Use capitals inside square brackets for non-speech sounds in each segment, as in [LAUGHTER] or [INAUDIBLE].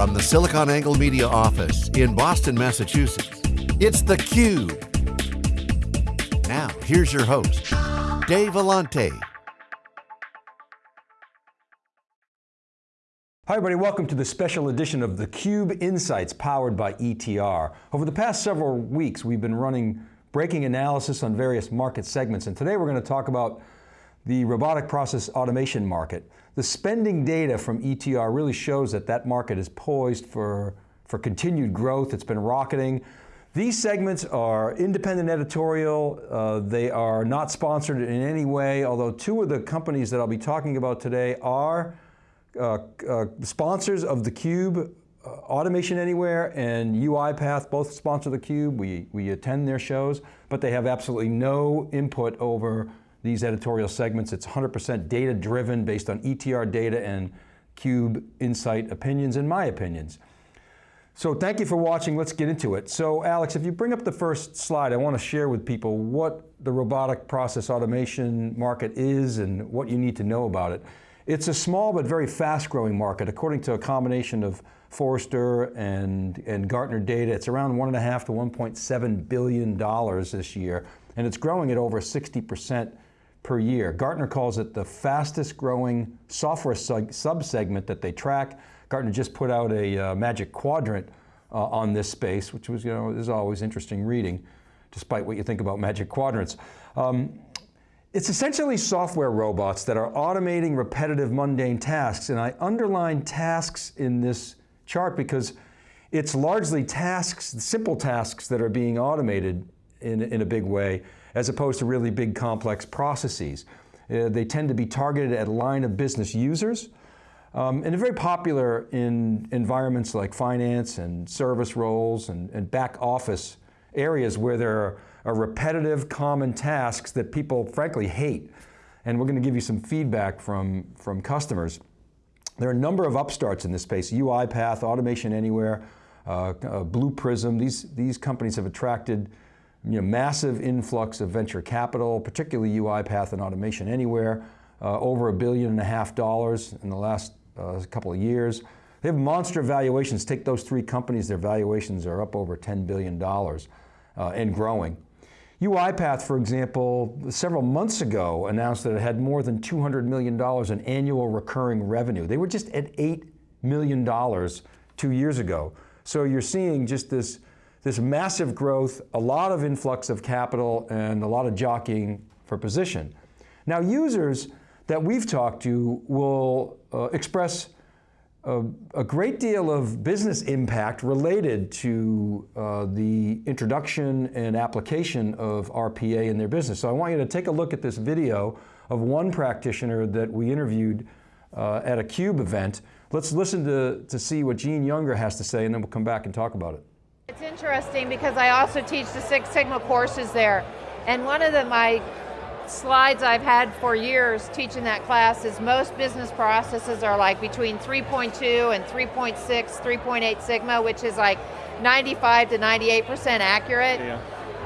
From the SiliconANGLE Media office in Boston, Massachusetts, it's theCUBE. Now, here's your host, Dave Vellante. Hi everybody, welcome to the special edition of theCUBE Insights powered by ETR. Over the past several weeks, we've been running breaking analysis on various market segments, and today we're going to talk about the robotic process automation market. The spending data from ETR really shows that that market is poised for, for continued growth. It's been rocketing. These segments are independent editorial. Uh, they are not sponsored in any way, although two of the companies that I'll be talking about today are uh, uh, sponsors of theCUBE, uh, Automation Anywhere and UiPath both sponsor theCUBE. We, we attend their shows, but they have absolutely no input over these editorial segments. It's 100% data driven based on ETR data and CUBE Insight opinions and my opinions. So thank you for watching, let's get into it. So Alex, if you bring up the first slide, I want to share with people what the robotic process automation market is and what you need to know about it. It's a small but very fast growing market. According to a combination of Forrester and, and Gartner data, it's around one and a half to 1.7 billion dollars this year, and it's growing at over 60% per year. Gartner calls it the fastest growing software subsegment that they track. Gartner just put out a uh, magic quadrant uh, on this space, which was, you know, is always interesting reading, despite what you think about magic quadrants. Um, it's essentially software robots that are automating repetitive mundane tasks, and I underline tasks in this chart because it's largely tasks, simple tasks that are being automated in, in a big way, as opposed to really big complex processes. Uh, they tend to be targeted at line of business users, um, and they're very popular in environments like finance and service roles and, and back office areas where there are, are, repetitive common tasks that people frankly hate. And we're going to give you some feedback from, from customers. There are a number of upstarts in this space, UiPath, Automation Anywhere, uh, uh, Blue Prism, these, these companies have attracted you know, massive influx of venture capital, particularly UiPath and Automation Anywhere, uh, over a billion and a half dollars in the last uh, couple of years. They have monster valuations. Take those three companies, their valuations are up over $10 billion uh, and growing. UiPath, for example, several months ago announced that it had more than $200 million in annual recurring revenue. They were just at $8 million two years ago. So you're seeing just this this massive growth, a lot of influx of capital, and a lot of jockeying for position. Now users that we've talked to will uh, express a, a, great deal of business impact related to uh, the introduction and application of RPA in their business. So I want you to take a look at this video of one practitioner that we interviewed uh, at a CUBE event. Let's listen to, to see what Gene Younger has to say and then we'll come back and talk about it. It's interesting because I also teach the Six Sigma courses there. And one of the, my slides I've had for years teaching that class is most business processes are like between 3.2 and 3.6, 3.8 Sigma, which is like 95 to 98% accurate. Yeah.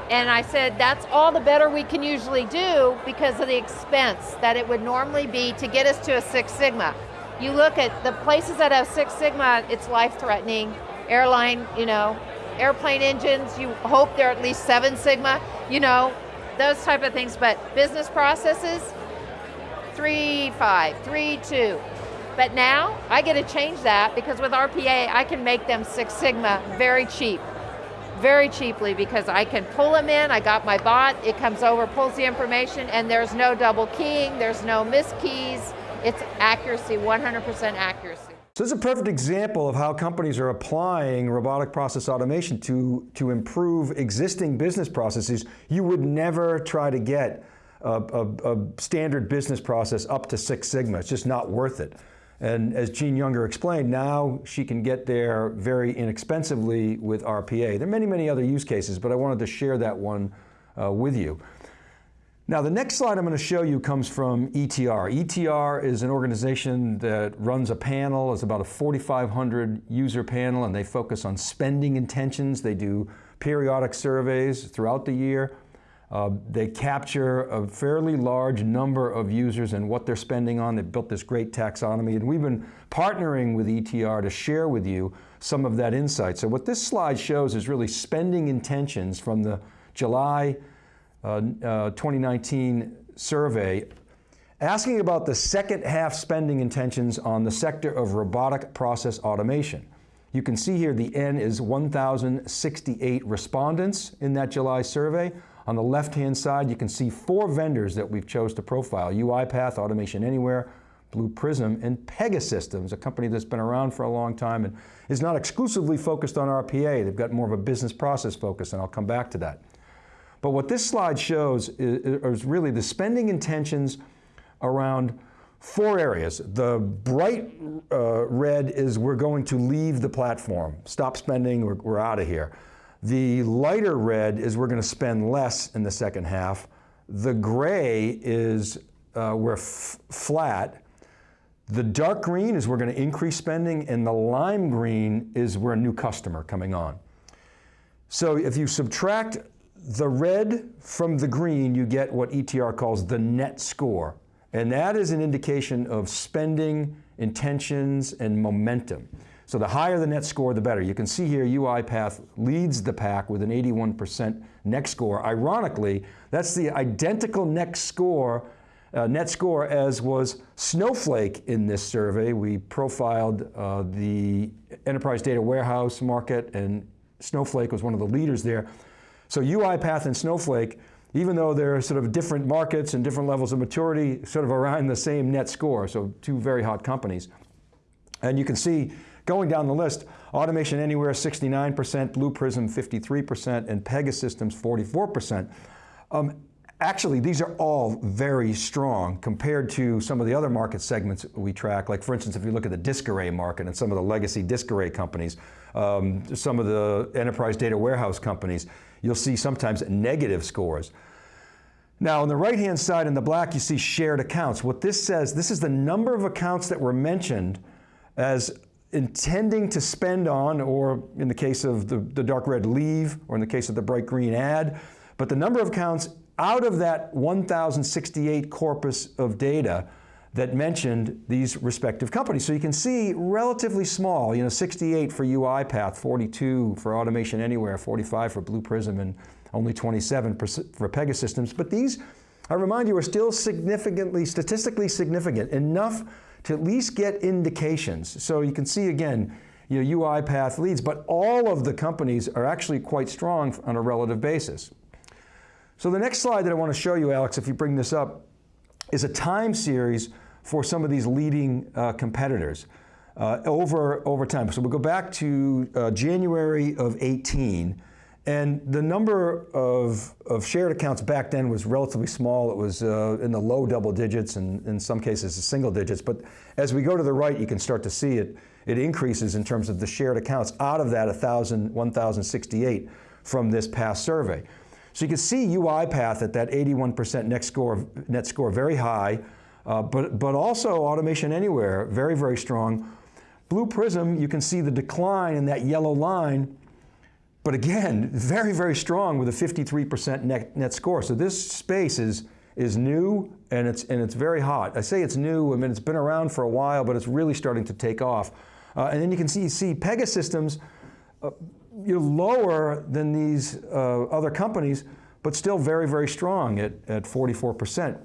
And I said, that's all the better we can usually do because of the expense that it would normally be to get us to a Six Sigma. You look at the places that have Six Sigma, it's life-threatening. Airline, you know, airplane engines, you hope they're at least seven sigma, you know, those type of things, but business processes, three, five, three, two. But now, I get to change that because with RPA, I can make them Six Sigma very cheap. Very cheaply because I can pull them in, I got my bot, it comes over, pulls the information, and there's no double keying, there's no miskeys, it's accuracy, 100% accuracy. So this is a perfect example of how companies are applying robotic process automation to, to improve existing business processes. You would never try to get a, a, a standard business process up to Six Sigma. It's just not worth it. And as Gene Younger explained, now she can get there very inexpensively with RPA. There are many, many other use cases, but I wanted to share that one uh, with you. Now the next slide I'm going to show you comes from ETR. ETR is an organization that runs a panel, it's about a 4,500 user panel and they focus on spending intentions. They do periodic surveys throughout the year. Uh, they capture a fairly large number of users and what they're spending on. They've built this great taxonomy, and we've been partnering with ETR to share with you some of that insight. So what this slide shows is really spending intentions from the July Uh, uh, 2019 survey asking about the second half spending intentions on the sector of robotic process automation. You can see here the N is 1,068 respondents in that July survey. On the left-hand side, you can see four vendors that we've chose to profile, UiPath, Automation Anywhere, Blue Prism, and Pegasystems, a company that's been around for a long time and is not exclusively focused on RPA. They've got more of a business process focus, and I'll come back to that. But what this slide shows is, is really the spending intentions around four areas. The bright uh, red is we're going to leave the platform, stop spending, we're, we're out of here. The lighter red is we're going to spend less in the second half. The gray is uh, we're flat. The dark green is we're going to increase spending, and the lime green is we're a new customer coming on. So if you subtract the red from the green, you get what ETR calls the net score. And that is an indication of spending, intentions, and momentum. So the higher the net score, the better. You can see here UiPath leads the pack with an 81% net score. Ironically, that's the identical net score, uh, net score as was Snowflake in this survey. We profiled uh, the enterprise data warehouse market and Snowflake was one of the leaders there. So UiPath and Snowflake even though they're sort of different markets and different levels of maturity, sort of around the same net score, so two very hot companies. And you can see, going down the list, Automation Anywhere 69%, Blue Prism 53%, and Pegasystems 44%. Um, actually, these are all very strong compared to some of the other market segments we track. Like for instance, if you look at the disk array market and some of the legacy disk array companies, um, some of the enterprise data warehouse companies, you'll see sometimes negative scores. Now on the right-hand side in the black, you see shared accounts. What this says, this is the number of accounts that were mentioned as intending to spend on, or in the case of the, the dark red leave, or in the case of the bright green add, but the number of accounts out of that 1,068 corpus of data that mentioned these respective companies. So you can see relatively small, you know, 68 for UiPath, 42 for Automation Anywhere, 45 for Blue Prism, and only 27 for Pegasystems. But these, I remind you, are still significantly, statistically significant, enough to at least get indications. So you can see again, you know, UiPath leads, but all of the companies are actually quite strong on a relative basis. So the next slide that I want to show you, Alex, if you bring this up, is a time series for some of these leading uh, competitors uh, over, over time. So we'll go back to uh, January of 18, and the number of, of shared accounts back then was relatively small. It was uh, in the low double digits and in some cases single digits. But as we go to the right, you can start to see it. It increases in terms of the shared accounts out of that 1,000, 1,068 from this past survey. So you can see UiPath at that 81% net score, net score, very high. Uh, but, but also Automation Anywhere, very, very strong. Blue Prism, you can see the decline in that yellow line, but again, [LAUGHS] very, very strong with a 53% net, net score. So this space is, is new and it's, and it's very hot. I say it's new, I mean, it's been around for a while, but it's really starting to take off. Uh, and then you can see, see Pegasystems, uh, you're lower than these uh, other companies, but still very, very strong at, at 44%.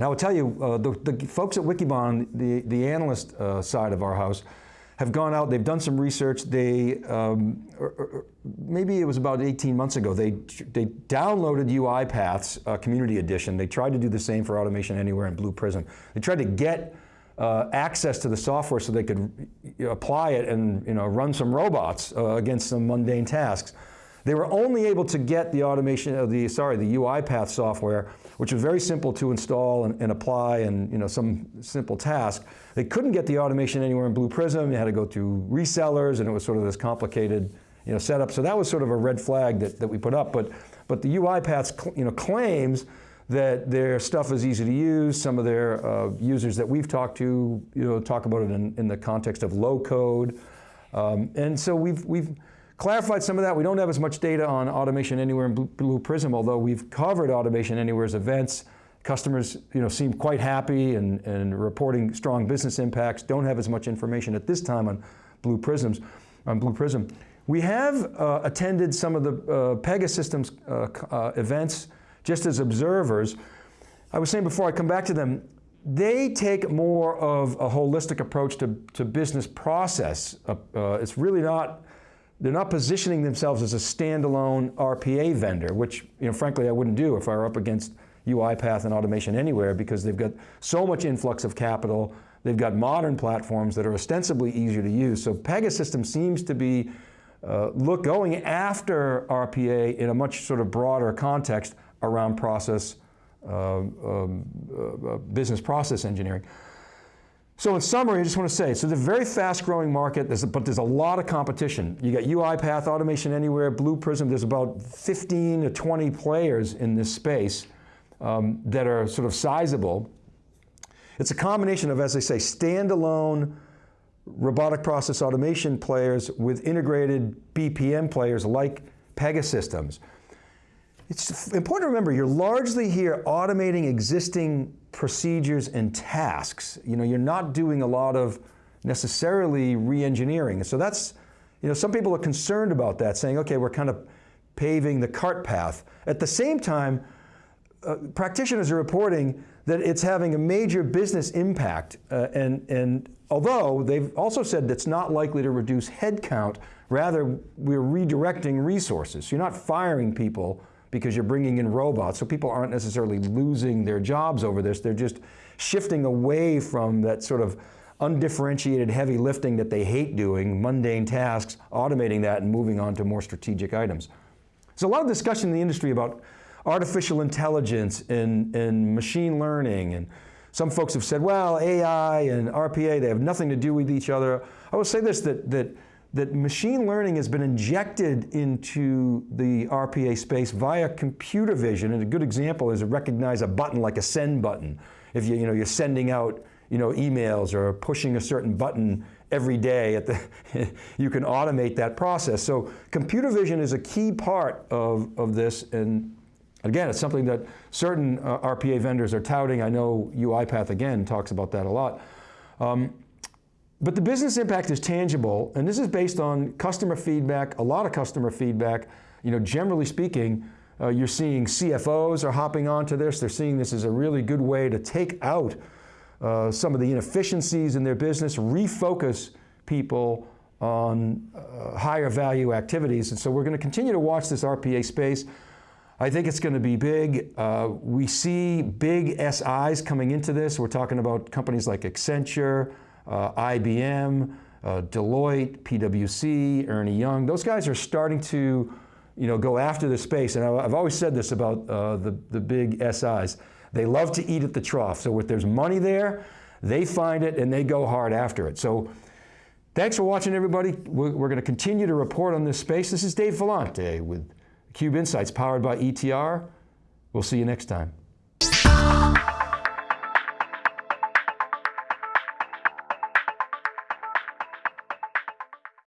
I will tell you, uh, the, the, folks at Wikibon, the, the analyst uh, side of our house, have gone out, they've done some research, they, um, er, er, er, maybe it was about 18 months ago, they, they downloaded UiPath's uh, Community Edition. They tried to do the same for Automation Anywhere and Blue Prism. They tried to get uh, access to the software so they could apply it and you know, run some robots uh, against some mundane tasks. They were only able to get the automation of the, sorry, the UiPath software, which was very simple to install and, and, apply and you know, some simple task. They couldn't get the automation anywhere in Blue Prism. They had to go through resellers and it was sort of this complicated you know, setup. So that was sort of a red flag that, that we put up. But, but the UiPath you know, claims that their stuff is easy to use. Some of their uh, users that we've talked to you know, talk about it in, in the context of low code. Um, and so we've, we've clarified some of that. We don't have as much data on Automation Anywhere and Blue, Prism, although we've covered Automation Anywhere's events. Customers you know, seem quite happy and, and reporting strong business impacts. Don't have as much information at this time on Blue Prisms, on Blue Prism. We have uh, attended some of the uh, Pegasystems uh, uh, events just as observers. I was saying before I come back to them, they take more of a holistic approach to, to business process. Uh, uh, it's really not, they're not positioning themselves as a standalone RPA vendor, which you know, frankly I wouldn't do if I were up against UiPath and Automation Anywhere because they've got so much influx of capital, they've got modern platforms that are ostensibly easier to use. So Pegasystem seems to be uh, look going after RPA in a much sort of broader context around process, uh, um, uh, business process engineering. So in summary, I just want to say, so it's a very fast growing market, there's a, but there's a lot of competition. You got UiPath, Automation Anywhere, Blue Prism, there's about 15 to 20 players in this space um, that are sort of sizable. It's a combination of, as they say, standalone robotic process automation players with integrated BPM players like Pegasystems. It's important to remember, you're largely here automating existing procedures and tasks. You know, you're not doing a lot of necessarily re-engineering. So that's, you know, some people are concerned about that, saying, okay, we're kind of paving the cart path. At the same time, uh, practitioners are reporting that it's having a major business impact, uh, and, and although they've also said that's not likely to reduce headcount, rather we're redirecting resources. So You're not firing people because you're bringing in robots, so people aren't necessarily losing their jobs over this, they're just shifting away from that sort of undifferentiated heavy lifting that they hate doing, mundane tasks, automating that and moving on to more strategic items. There's a lot of discussion in the industry about artificial intelligence and, and machine learning, and some folks have said, well, AI and RPA, they have nothing to do with each other. I will say this, that, that that machine learning has been injected into the RPA space via computer vision, and a good example is to recognize a button like a send button. If you, you know, you're sending out you know, emails or pushing a certain button every day, at the [LAUGHS] you can automate that process. So computer vision is a key part of, of this, and again, it's something that certain uh, RPA vendors are touting. I know UiPath, again, talks about that a lot. Um, but the business impact is tangible, and this is based on customer feedback, a lot of customer feedback. You know, generally speaking, uh, you're seeing CFOs are hopping onto this. They're seeing this as a really good way to take out uh, some of the inefficiencies in their business, refocus people on uh, higher value activities. And so we're going to continue to watch this RPA space. I think it's going to be big. Uh, we see big SIs coming into this. We're talking about companies like Accenture, IBM, uh, Deloitte, PwC, Ernie Young, those guys are starting to you know, go after this space. And I've always said this about uh, the, the big SIs. They love to eat at the trough. So if there's money there, they find it and they go hard after it. So thanks for watching everybody. We're, we're going to continue to report on this space. This is Dave Vellante with Cube Insights powered by ETR. We'll see you next time.